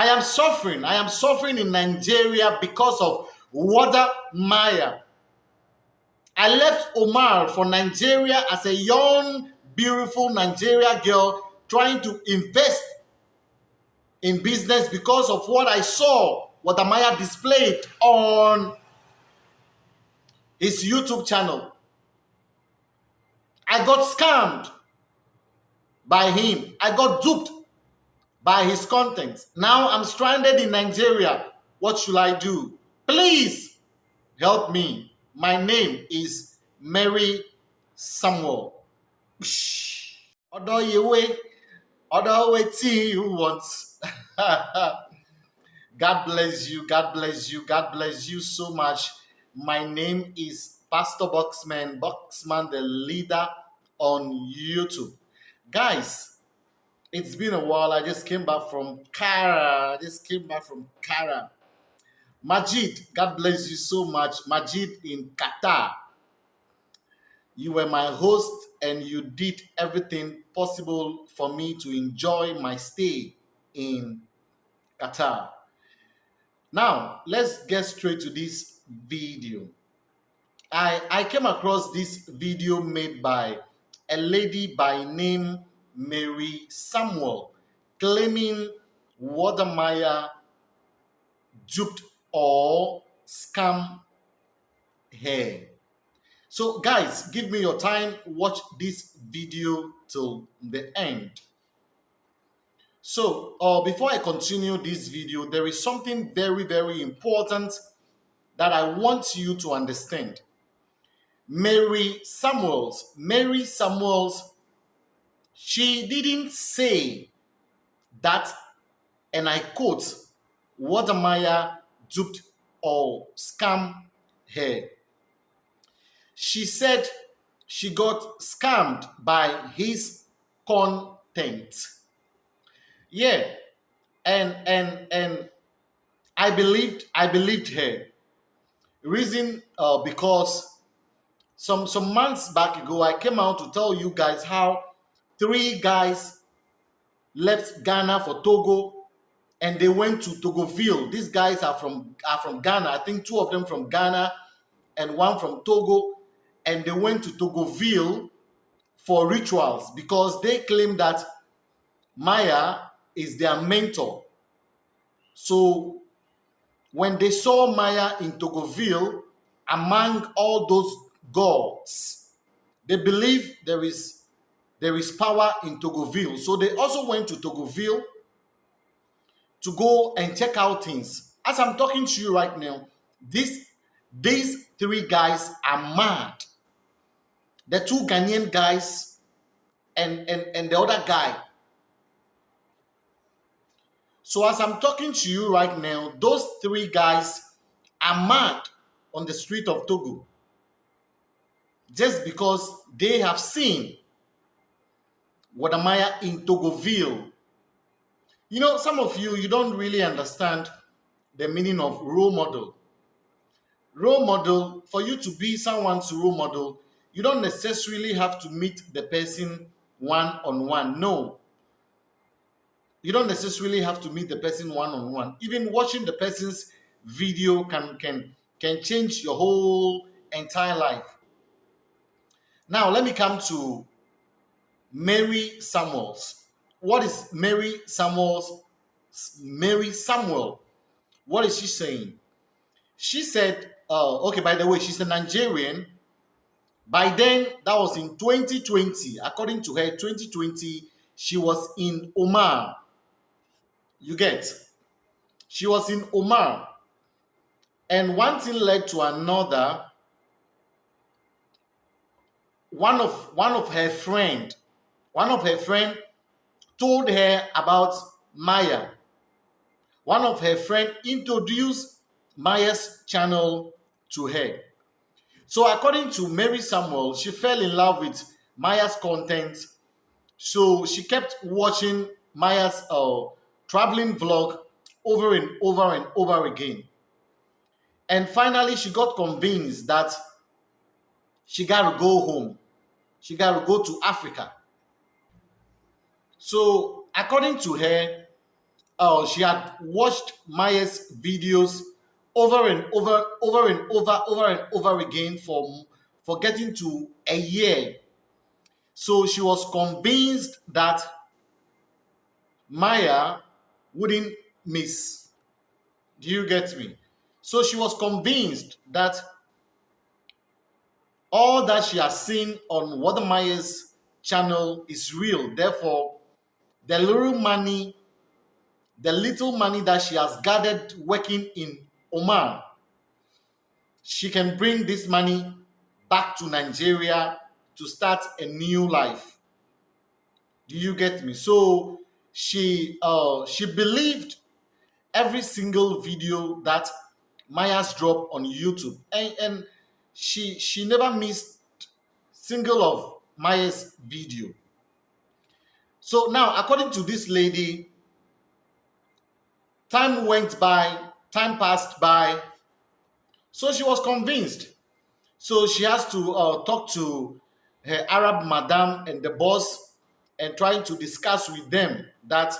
I am suffering. I am suffering in Nigeria because of Wode Maya. I left Omar for Nigeria as a young, beautiful Nigeria girl trying to invest in business because of what I saw, what Amaya displayed on his YouTube channel. I got scammed by him. I got duped by his content. Now I'm stranded in Nigeria. What should I do? Please help me. My name is Mary Samuel. Wait, although waiting you want. God bless you. God bless you. God bless you so much. My name is Pastor Boxman, Boxman, the leader on YouTube. Guys, it's been a while. I just came back from Qatar. I just came back from Qatar. Majid, God bless you so much. Majid in Qatar. You were my host and you did everything possible for me to enjoy my stay in Qatar. Now, let's get straight to this video. I, I came across this video made by a lady by name Mary Samuel claiming Wode Maya duped or scam her. So guys, give me your time, watch this video till the end. So uh, before I continue this video, there is something very, very important that I want you to understand. Mary Samuels, Mary Samuels, she didn't say that, and I quote, Wode Maya duped or scammed her. She said she got scammed by his content. Yeah, and and and I believed I believed her. Reason uh, because some some months back ago I came out to tell you guys how three guys left Ghana for Togo and they went to Togoville. These guys are from are from Ghana. I think two of them from Ghana and one from Togo. And they went to Togoville for rituals because they claim that Maya is their mentor. So when they saw Maya in Togoville, among all those gods, they believe there is there is power in Togoville. So they also went to Togoville to go and check out things. As I'm talking to you right now, this, these three guys are mad. The two Ghanaian guys and, and, and the other guy. So as I'm talking to you right now, those three guys are mad on the street of Togo. Just because they have seen Wode Maya in Togoville you know, some of you, you don't really understand the meaning of role model. Role model, for you to be someone's role model, you don't necessarily have to meet the person one on one. No. You don't necessarily have to meet the person one on one. Even watching the person's video can can can change your whole entire life. Now, let me come to Mary Samuels what is Mary Samuel's Mary Samuel? What is she saying? She said, uh, okay, by the way, she's a Nigerian. By then, that was in 2020. According to her, 2020, she was in Oman. You get? She was in Oman. And one thing led to another. One of one of her friend, one of her friend told her about Maya. One of her friends introduced Maya's channel to her. So according to Mary Samuel, she fell in love with Maya's content. So she kept watching Maya's uh, traveling vlog over and over and over again. And finally, she got convinced that she got to go home. She got to go to Africa. So, according to her, uh, she had watched Maya's videos over and over, over and over, over and over again for, for getting to a year. So she was convinced that Maya wouldn't miss. Do you get me? So she was convinced that all that she has seen on Wode Maya's channel is real. Therefore, the little money, the little money that she has gathered working in Oman, she can bring this money back to Nigeria to start a new life. Do you get me? So she uh she believed every single video that Maya's dropped on YouTube. And, and she she never missed single of Maya's video. So now, according to this lady, time went by, time passed by. So she was convinced. So she has to uh, talk to her Arab madam and the boss and trying to discuss with them that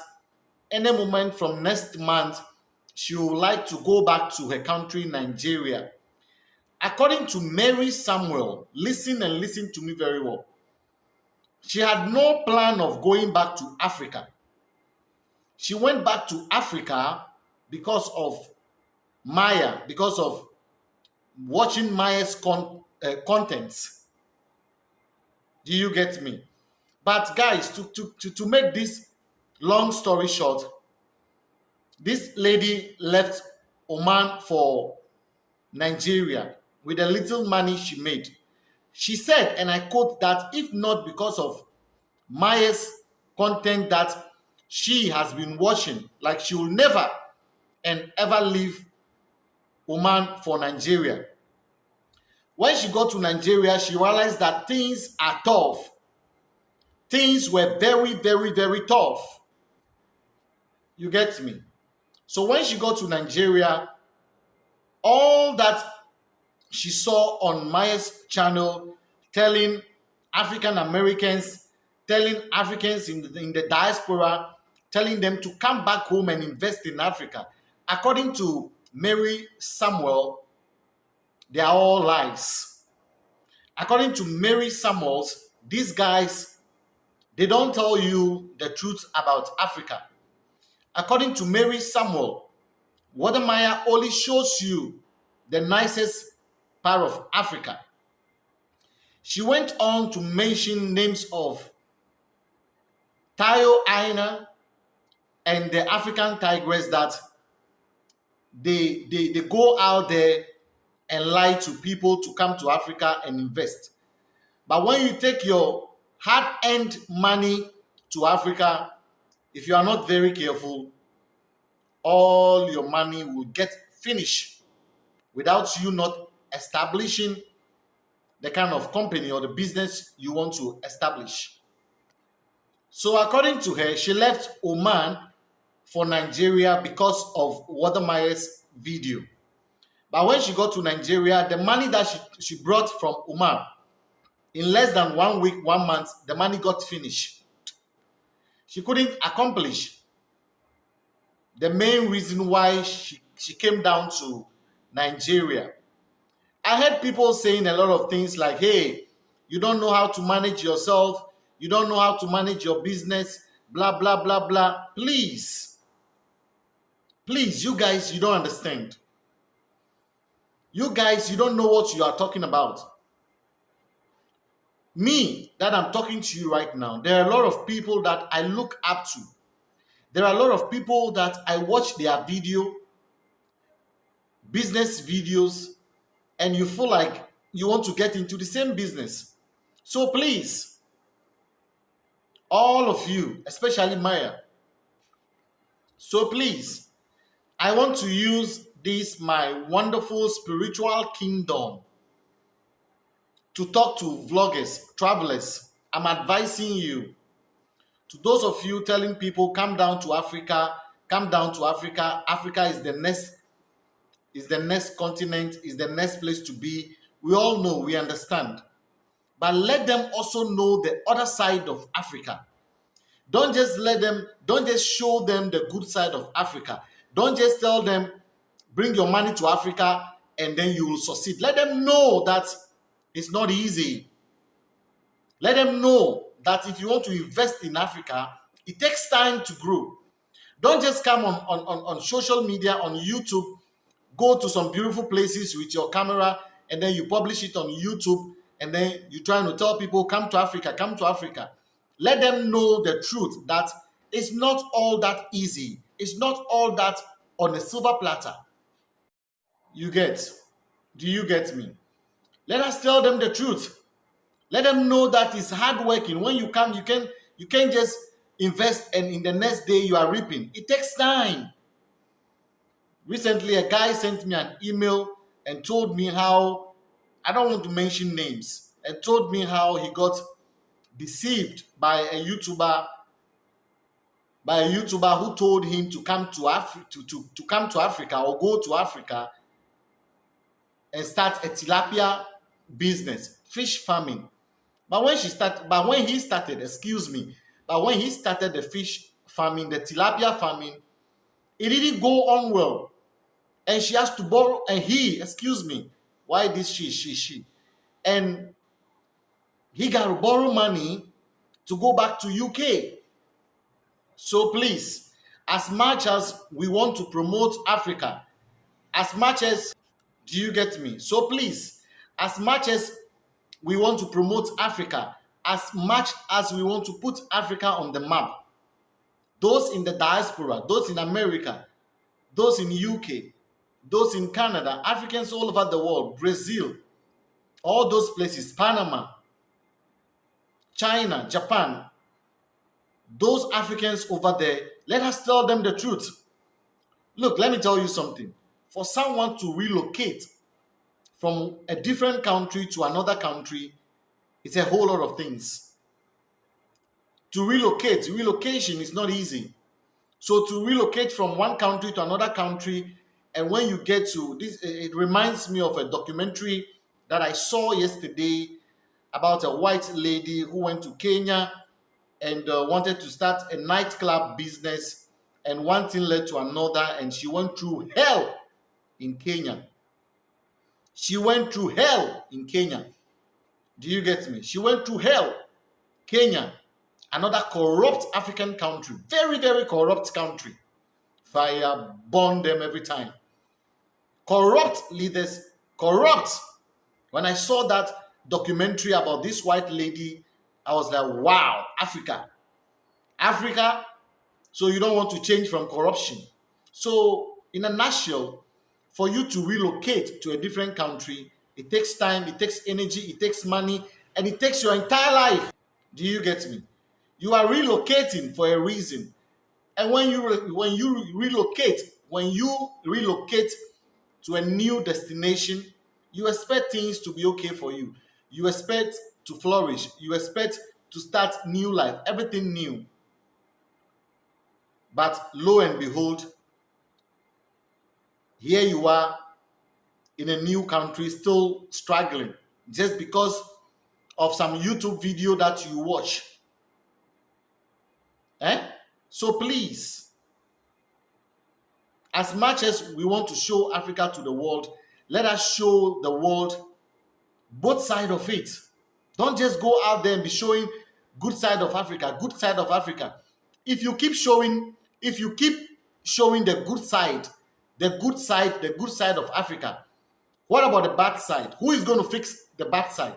any moment from next month, she would like to go back to her country, Nigeria. According to Mary Samuel, listen and listen to me very well. She had no plan of going back to Africa. She went back to Africa because of Maya, because of watching Maya's con uh, contents. Do you get me? But guys, to, to, to, to make this long story short, this lady left Oman for Nigeria with the little money she made. She said, and I quote that if not because of Maya's content that she has been watching, like she will never and ever leave Oman for Nigeria. When she got to Nigeria, she realized that things are tough. Things were very, very, very tough. You get me? So when she got to Nigeria, all that she saw on Maya's channel telling African Americans, telling Africans in the, in the diaspora, telling them to come back home and invest in Africa. According to Mary Samuel, they are all lies. According to Mary Samuels, these guys, they don't tell you the truth about Africa. According to Mary Samuel, Maya only shows you the nicest part of Africa. She went on to mention names of Tayo Aina and the African Tigress that they, they, they go out there and lie to people to come to Africa and invest. But when you take your hard-earned money to Africa, if you are not very careful, all your money will get finished without you not establishing the kind of company or the business you want to establish. So according to her, she left Oman for Nigeria because of Wode Maya's video. But when she got to Nigeria, the money that she, she brought from Oman, in less than one week, one month, the money got finished. She couldn't accomplish the main reason why she, she came down to Nigeria. I heard people saying a lot of things like, hey, you don't know how to manage yourself, you don't know how to manage your business, blah, blah, blah, blah. Please, please, you guys, you don't understand. You guys, you don't know what you are talking about. Me, that I'm talking to you right now, there are a lot of people that I look up to. There are a lot of people that I watch their video, business videos, and you feel like you want to get into the same business. So please, all of you, especially Maya, so please, I want to use this, my wonderful spiritual kingdom, to talk to vloggers, travelers. I'm advising you, to those of you telling people, come down to Africa, come down to Africa. Africa is the next is the next continent, is the next place to be. We all know, we understand. But let them also know the other side of Africa. Don't just let them, don't just show them the good side of Africa. Don't just tell them, bring your money to Africa and then you will succeed. Let them know that it's not easy. Let them know that if you want to invest in Africa, it takes time to grow. Don't just come on, on, on, on social media, on YouTube, go to some beautiful places with your camera, and then you publish it on YouTube, and then you're trying to tell people, come to Africa, come to Africa. Let them know the truth that it's not all that easy. It's not all that on a silver platter. You get? Do you get me? Let us tell them the truth. Let them know that it's hard working. When you come, you can you can't just invest and in the next day you are reaping. It takes time. Recently, a guy sent me an email and told me how I don't want to mention names and told me how he got deceived by a YouTuber by a YouTuber who told him to come to Africa to, to, to come to Africa or go to Africa and start a tilapia business, fish farming. But when she started, but when he started, excuse me, but when he started the fish farming, the tilapia farming, it didn't go on well. And she has to borrow, and he, excuse me, why this she, she, she? And he got to borrow money to go back to UK. So please, as much as we want to promote Africa, as much as do you get me? So please, as much as we want to promote Africa, as much as we want to put Africa on the map, those in the diaspora, those in America, those in UK, those in Canada, Africans all over the world, Brazil, all those places, Panama, China, Japan, those Africans over there, let us tell them the truth. Look, let me tell you something for someone to relocate from a different country to another country, it's a whole lot of things. To relocate, relocation is not easy. So to relocate from one country to another country, and when you get to this, it reminds me of a documentary that I saw yesterday about a white lady who went to Kenya and uh, wanted to start a nightclub business, and one thing led to another, and she went through hell in Kenya. She went through hell in Kenya. Do you get me? She went through hell. Kenya, another corrupt African country, very, very corrupt country. Fire burn them every time. Corrupt leaders, corrupt. When I saw that documentary about this white lady, I was like, wow, Africa. Africa, so you don't want to change from corruption. So, in a nutshell, for you to relocate to a different country, it takes time, it takes energy, it takes money, and it takes your entire life. Do you get me? You are relocating for a reason. And when you when you relocate, when you relocate to a new destination, you expect things to be okay for you. You expect to flourish. You expect to start new life, everything new. But lo and behold, here you are in a new country still struggling just because of some YouTube video that you watch. Eh? So please, as much as we want to show Africa to the world, let us show the world both side of it. Don't just go out there and be showing good side of Africa, good side of Africa. If you keep showing, if you keep showing the good side, the good side, the good side of Africa. What about the bad side? Who is going to fix the bad side?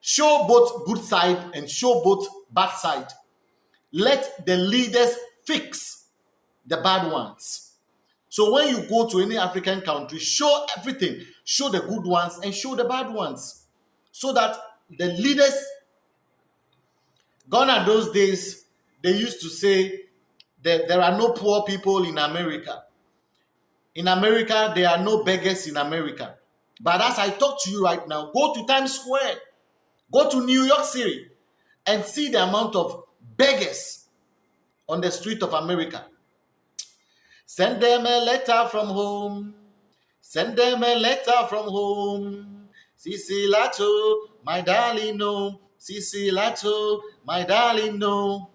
Show both good side and show both bad side. Let the leaders fix the bad ones. So when you go to any African country, show everything. Show the good ones and show the bad ones. So that the leaders, gone are those days, they used to say that there are no poor people in America. In America, there are no beggars in America. But as I talk to you right now, go to Times Square, go to New York City, and see the amount of beggars on the street of America. Send them a letter from home. Send them a letter from home. Sisi Lato, my darling, no. Sisi Lato, my darling, no.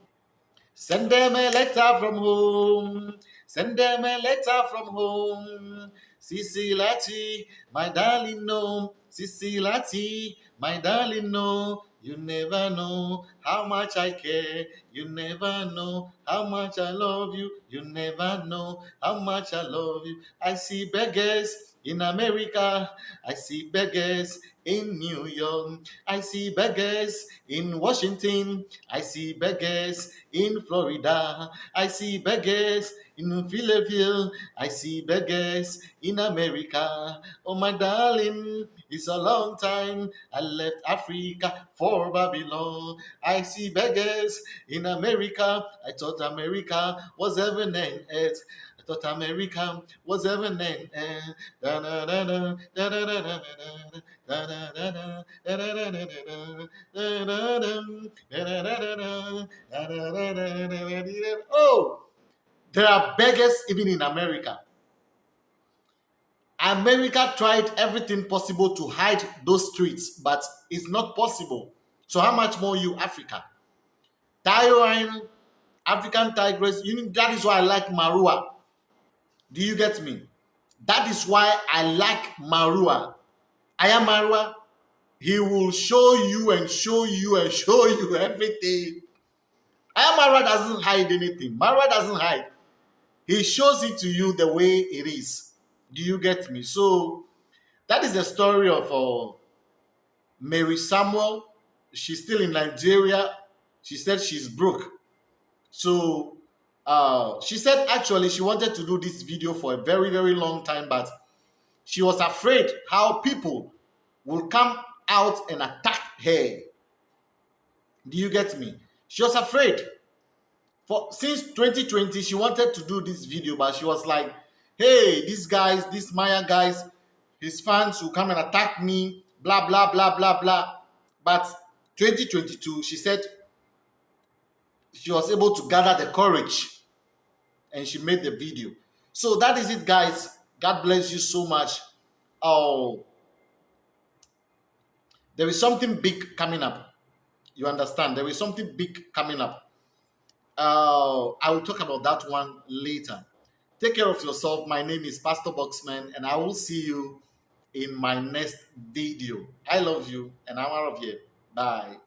Send them a letter from home. Send them a letter from home. Sisi Lati, my darling, no. Sisi Lati, my darling, no. You never know how much I care. You never know how much I love you. You never know how much I love you. I see beggars in America. I see beggars in New York. I see beggars in Washington. I see beggars in Florida. I see beggars in Philadelphia. I see beggars in America. Oh, my darling, it's a long time. I left Africa for Babylon. I see beggars in America. I thought America was heaven and earth thought America was heaven and Oh, there are beggars even in America. America tried everything possible to hide those streets, but it's not possible. So how much more you, Africa? Tyrone, African tigress, you that is why I like Marua. Do you get me? That is why I like Marua. I am Marua. He will show you and show you and show you everything. I am Marua doesn't hide anything. Marua doesn't hide. He shows it to you the way it is. Do you get me? So that is the story of uh, Mary Samuel. She's still in Nigeria. She said she's broke. So uh, she said actually she wanted to do this video for a very, very long time, but she was afraid how people will come out and attack her. Do you get me? She was afraid. For since 2020, she wanted to do this video, but she was like, hey, these guys, these Maya guys, his fans will come and attack me, blah, blah, blah, blah, blah. But 2022, she said she was able to gather the courage and she made the video. So that is it, guys. God bless you so much. Oh, there is something big coming up. You understand? There is something big coming up. Uh, I will talk about that one later. Take care of yourself. My name is Pastor Boxman, and I will see you in my next video. I love you, and I'm out of here. Bye.